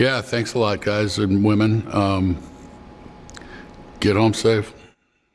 Yeah, thanks a lot, guys and women. Um, Get home safe.